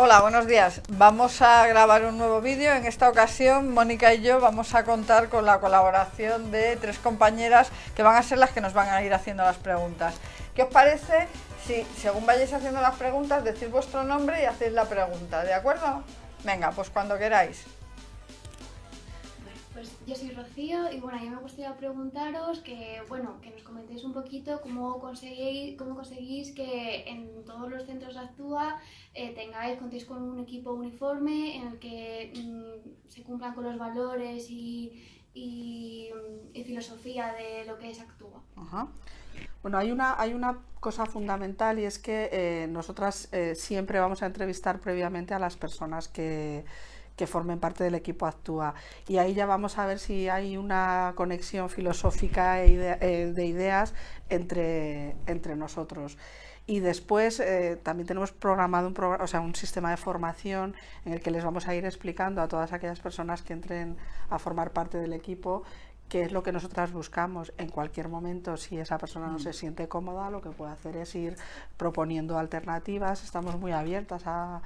Hola, buenos días. Vamos a grabar un nuevo vídeo. En esta ocasión, Mónica y yo vamos a contar con la colaboración de tres compañeras que van a ser las que nos van a ir haciendo las preguntas. ¿Qué os parece si, según vayáis haciendo las preguntas, decís vuestro nombre y hacéis la pregunta? ¿De acuerdo? Venga, pues cuando queráis. Pues yo soy Rocío y bueno, a me gustaría preguntaros que, bueno, que nos comentéis un poquito cómo conseguís, cómo conseguís que en todos los centros Actúa eh, tengáis, contéis con un equipo uniforme en el que mm, se cumplan con los valores y, y, filosofía de lo que es Actúa. Bueno, hay una, hay una cosa fundamental y es que eh, nosotras eh, siempre vamos a entrevistar previamente a las personas que que formen parte del equipo Actúa. Y ahí ya vamos a ver si hay una conexión filosófica e eh, de ideas entre, entre nosotros. Y después eh, también tenemos programado un, o sea, un sistema de formación en el que les vamos a ir explicando a todas aquellas personas que entren a formar parte del equipo qué es lo que nosotras buscamos en cualquier momento. Si esa persona no se siente cómoda, lo que puede hacer es ir proponiendo alternativas. Estamos muy abiertas a,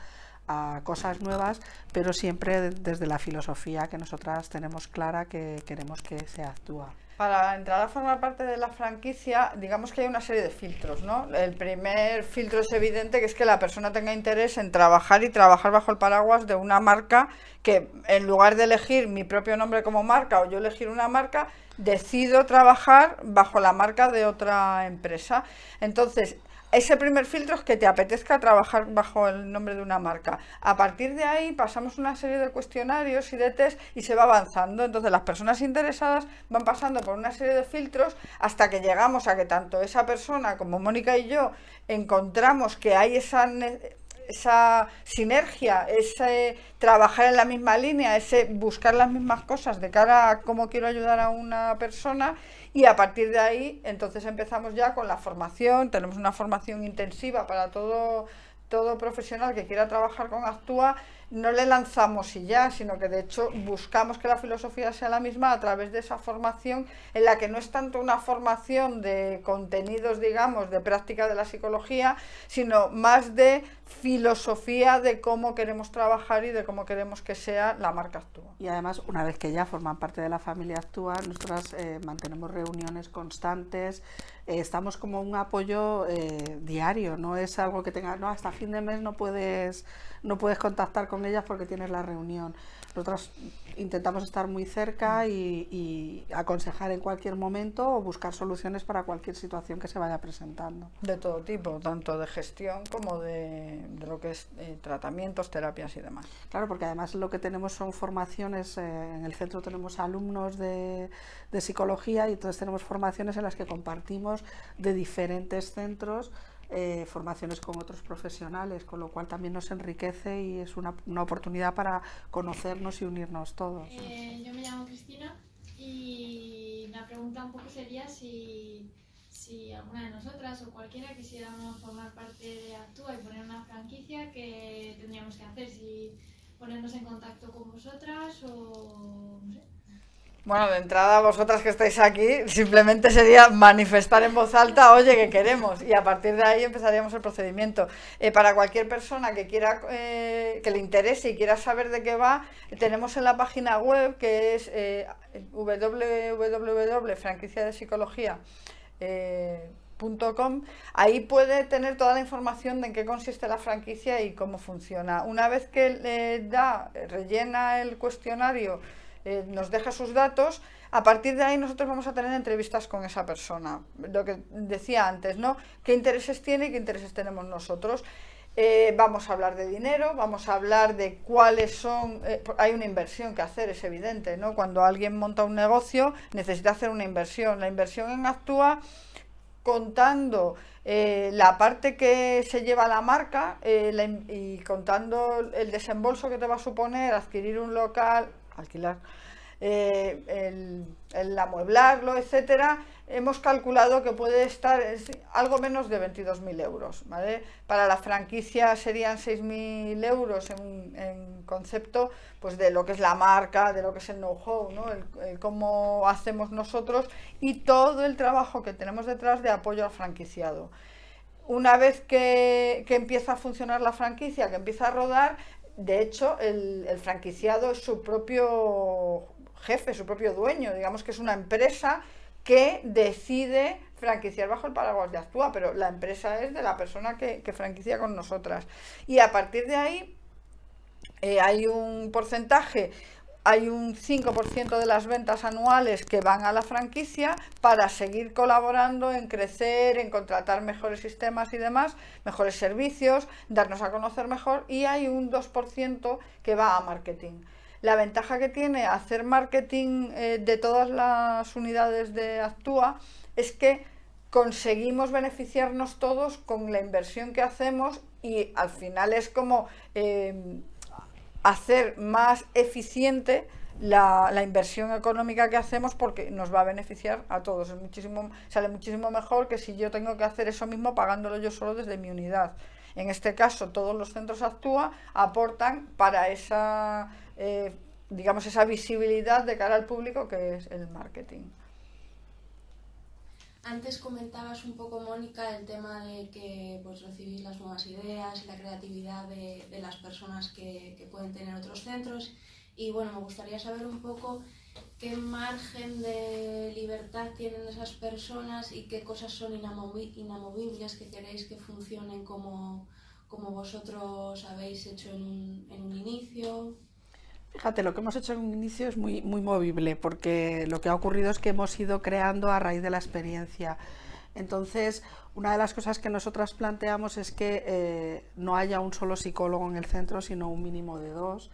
a cosas nuevas, pero siempre desde la filosofía que nosotras tenemos clara que queremos que se actúa. Para entrar a formar parte de la franquicia, digamos que hay una serie de filtros, ¿no? El primer filtro es evidente, que es que la persona tenga interés en trabajar y trabajar bajo el paraguas de una marca que, en lugar de elegir mi propio nombre como marca o yo elegir una marca, decido trabajar bajo la marca de otra empresa. Entonces, ese primer filtro es que te apetezca trabajar bajo el nombre de una marca. A partir de ahí pasamos una serie de cuestionarios y de test y se va avanzando. Entonces las personas interesadas van pasando por una serie de filtros hasta que llegamos a que tanto esa persona como Mónica y yo encontramos que hay esa esa sinergia, ese trabajar en la misma línea, ese buscar las mismas cosas de cara a cómo quiero ayudar a una persona y a partir de ahí entonces empezamos ya con la formación, tenemos una formación intensiva para todo, todo profesional que quiera trabajar con Actúa no le lanzamos y ya, sino que de hecho buscamos que la filosofía sea la misma a través de esa formación en la que no es tanto una formación de contenidos, digamos, de práctica de la psicología, sino más de filosofía de cómo queremos trabajar y de cómo queremos que sea la marca Actúa. Y además, una vez que ya forman parte de la familia Actúa, nosotras eh, mantenemos reuniones constantes, eh, estamos como un apoyo eh, diario, no es algo que tenga, no, hasta fin de mes no puedes, no puedes contactar con ellas porque tienes la reunión. Nosotros intentamos estar muy cerca y, aconsejar en cualquier momento o buscar soluciones para cualquier situación que se vaya presentando. De todo tipo, tanto de gestión como de, lo que es eh, tratamientos, terapias y demás. Claro, porque además lo que tenemos son formaciones, eh, en el centro tenemos alumnos de, de psicología y entonces tenemos formaciones en las que compartimos de diferentes centros eh, formaciones con otros profesionales, con lo cual también nos enriquece y es una, una oportunidad para conocernos y unirnos todos. Eh, yo me llamo Cristina y la pregunta un poco sería si, si alguna de nosotras o cualquiera quisiéramos formar parte de Actúa y poner una franquicia, ¿qué tendríamos que hacer? Si ponernos en contacto con vosotras o no sé. Bueno, de entrada, vosotras que estáis aquí, simplemente sería manifestar en voz alta, oye, que queremos, y a partir de ahí empezaríamos el procedimiento. Eh, para cualquier persona que quiera, eh, que le interese y quiera saber de qué va, tenemos en la página web que es eh, www.franquiciadepsicología.com ahí puede tener toda la información de en qué consiste la franquicia y cómo funciona. Una vez que le da, rellena el cuestionario eh, nos deja sus datos, a partir de ahí nosotros vamos a tener entrevistas con esa persona. Lo que decía antes, ¿no? ¿Qué intereses tiene y qué intereses tenemos nosotros? Eh, vamos a hablar de dinero, vamos a hablar de cuáles son... Eh, hay una inversión que hacer, es evidente, ¿no? Cuando alguien monta un negocio necesita hacer una inversión. La inversión en Actúa contando la parte que se lleva la marca y contando el desembolso que te va a suponer adquirir un local, alquilar, eh, el, amueblarlo, etcétera, hemos calculado que puede estar algo menos de 22.000 euros. ¿vale? Para la franquicia serían 6.000 euros en, concepto pues, de lo que es la marca, de lo que es el know-how, ¿no? el, cómo hacemos nosotros y todo el trabajo que tenemos detrás de apoyo al franquiciado. una vez que, empieza a funcionar la franquicia, que empieza a rodar, de hecho, el, el, franquiciado es su propio jefe, su propio dueño, digamos que es una empresa que decide franquiciar bajo el paraguas de Actúa, pero la empresa es de la persona que, franquicia con nosotras. Y a partir de ahí eh, hay un porcentaje, hay un 5% de las ventas anuales que van a la franquicia para seguir colaborando en crecer, en contratar mejores sistemas y demás, mejores servicios, darnos a conocer mejor y hay un 2% que va a marketing. La ventaja que tiene hacer marketing eh, de todas las unidades de Actúa es que conseguimos beneficiarnos todos con la inversión que hacemos y al final es como eh, hacer más eficiente la, inversión económica que hacemos porque nos va a beneficiar a todos. Es muchísimo, sale muchísimo mejor que si yo tengo que hacer eso mismo pagándolo yo solo desde mi unidad. En este caso, todos los centros Actúa aportan para esa eh, digamos, esa visibilidad de cara al público que es el marketing. Antes comentabas un poco, Mónica, el tema de que pues, recibís las nuevas ideas y la creatividad de, las personas que, que, pueden tener otros centros. Y bueno, me gustaría saber un poco qué margen de libertad tienen esas personas y qué cosas son inamovibles que queréis que funcionen como, como vosotros habéis hecho en un, en un inicio. Fíjate, lo que hemos hecho en un inicio es muy, muy movible, porque lo que ha ocurrido es que hemos ido creando a raíz de la experiencia. Entonces, una de las cosas que nosotras planteamos es que eh, no haya un solo psicólogo en el centro, sino un mínimo de dos,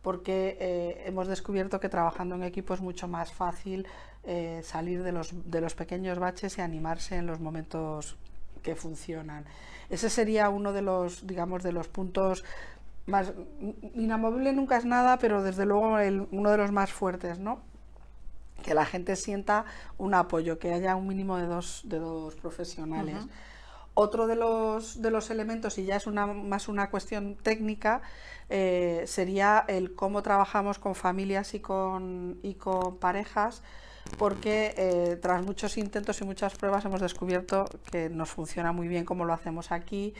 porque eh, hemos descubierto que trabajando en equipo es mucho más fácil eh, salir de los, de los pequeños baches y animarse en los momentos que funcionan. Ese sería uno de los, digamos, de los puntos más inamovible nunca es nada, pero desde luego uno de los más fuertes, ¿no? Que la gente sienta un apoyo, que haya un mínimo de dos, de dos profesionales. Otro de los, de los elementos, y ya es una, más una cuestión técnica, eh, sería el cómo trabajamos con familias y con, y con parejas, porque eh, tras muchos intentos y muchas pruebas hemos descubierto que nos funciona muy bien como lo hacemos aquí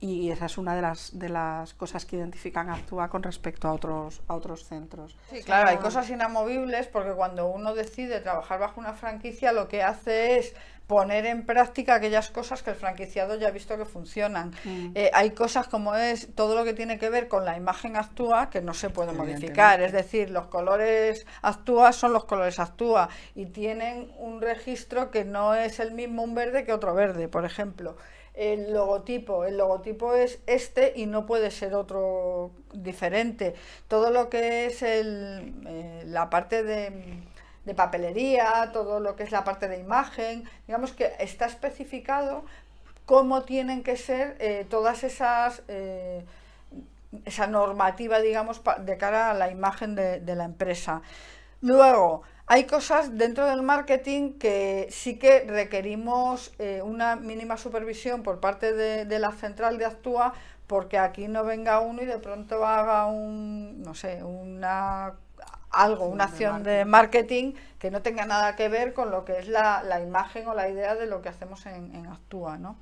y esa es una de las, de las cosas que identifican Actúa con respecto a otros, a otros centros. Sí, claro, hay cosas inamovibles porque cuando uno decide trabajar bajo una franquicia lo que hace es poner en práctica aquellas cosas que el franquiciado ya ha visto que funcionan. Mm. Eh, hay cosas como es todo lo que tiene que ver con la imagen actúa que no se puede modificar, es decir, los colores actúa son los colores actúa y tienen un registro que no es el mismo un verde que otro verde, por ejemplo el logotipo. El logotipo es este y no puede ser otro diferente. Todo lo que es el, eh, la parte de, papelería, todo lo que es la parte de imagen, digamos que está especificado cómo tienen que ser eh, todas esas... Eh, esa normativa, digamos, de cara a la imagen de, de la empresa. Luego, hay cosas dentro del marketing que sí que requerimos eh, una mínima supervisión por parte de, la central de Actúa porque aquí no venga uno y de pronto haga un, no sé, una algo, una acción de marketing que no tenga nada que ver con lo que es la, imagen o la idea de lo que hacemos en, en Actúa, ¿no?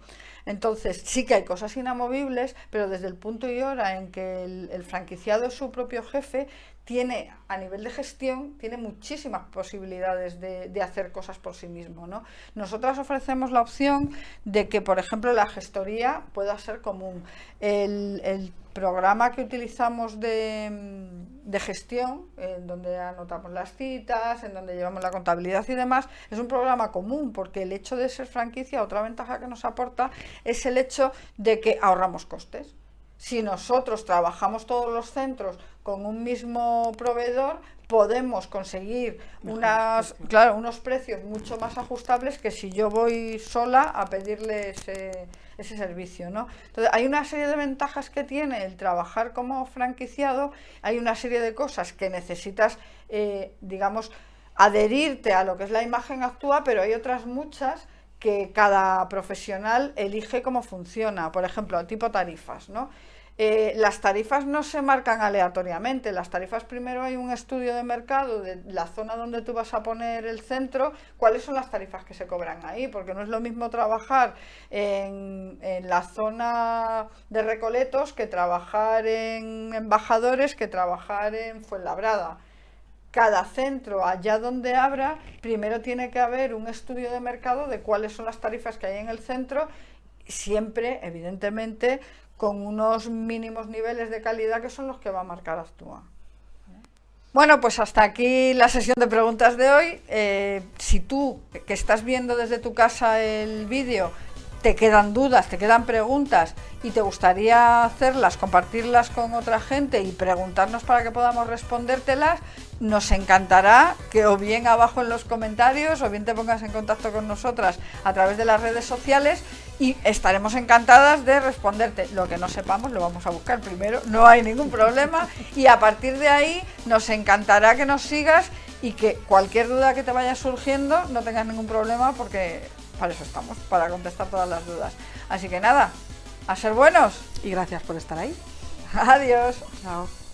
Entonces, sí que hay cosas inamovibles, pero desde el punto y hora en que el, franquiciado es su propio jefe, tiene, a nivel de gestión, tiene muchísimas posibilidades de, hacer cosas por sí mismo. ¿no? Nosotras ofrecemos la opción de que, por ejemplo, la gestoría pueda ser común. el programa que utilizamos de, de, gestión, en donde anotamos las citas, en donde llevamos la contabilidad y demás, es un programa común, porque el hecho de ser franquicia, otra ventaja que nos aporta es el hecho de que ahorramos costes. Si nosotros trabajamos todos los centros con un mismo proveedor, podemos conseguir unas, claro, unos precios mucho más ajustables que si yo voy sola a pedirle ese ese servicio, ¿no? Entonces, hay una serie de ventajas que tiene el trabajar como franquiciado, hay una serie de cosas que necesitas, eh, digamos, adherirte a lo que es la imagen actual, pero hay otras muchas que cada profesional elige cómo funciona, por ejemplo, tipo tarifas, ¿no? Eh, las tarifas no se marcan aleatoriamente, las tarifas primero hay un estudio de mercado de la zona donde tú vas a poner el centro, cuáles son las tarifas que se cobran ahí, porque no es lo mismo trabajar en, la zona de Recoletos que trabajar en Embajadores, que trabajar en Fuenlabrada. Cada centro, allá donde abra, primero tiene que haber un estudio de mercado de cuáles son las tarifas que hay en el centro, siempre, evidentemente, con unos mínimos niveles de calidad que son los que va a marcar Actúa. Bueno, pues hasta aquí la sesión de preguntas de hoy. Eh, si tú, que estás viendo desde tu casa el vídeo, te quedan dudas, te quedan preguntas y te gustaría hacerlas, compartirlas con otra gente y preguntarnos para que podamos respondértelas, nos encantará que o bien abajo en los comentarios o bien te pongas en contacto con nosotras a través de las redes sociales y estaremos encantadas de responderte. Lo que no sepamos lo vamos a buscar primero, no hay ningún problema y a partir de ahí nos encantará que nos sigas y que cualquier duda que te vaya surgiendo no tengas ningún problema porque para eso estamos, para contestar todas las dudas. Así que nada, a ser buenos y gracias por estar ahí. Adiós. Chao.